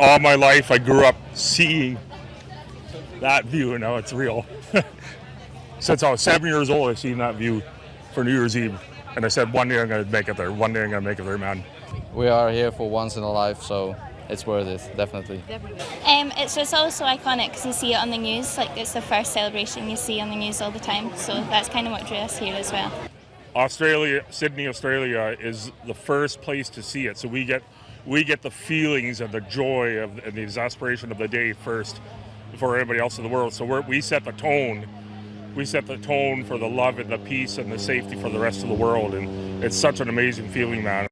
All my life, I grew up seeing that view, and now it's real. Since I was seven years old, I've seen that view for New Year's Eve, and I said, one day I'm going to make it there. One day I'm going to make it there, man. We are here for once in a life, so it's worth it, definitely. Um, it's just also iconic because you see it on the news. Like it's the first celebration you see on the news all the time. So that's kind of what drew us here as well. Australia, Sydney, Australia is the first place to see it. So we get we get the feelings and the joy of and the exasperation of the day first before everybody else in the world. So we set the tone. We set the tone for the love and the peace and the safety for the rest of the world, and it's such an amazing feeling, man.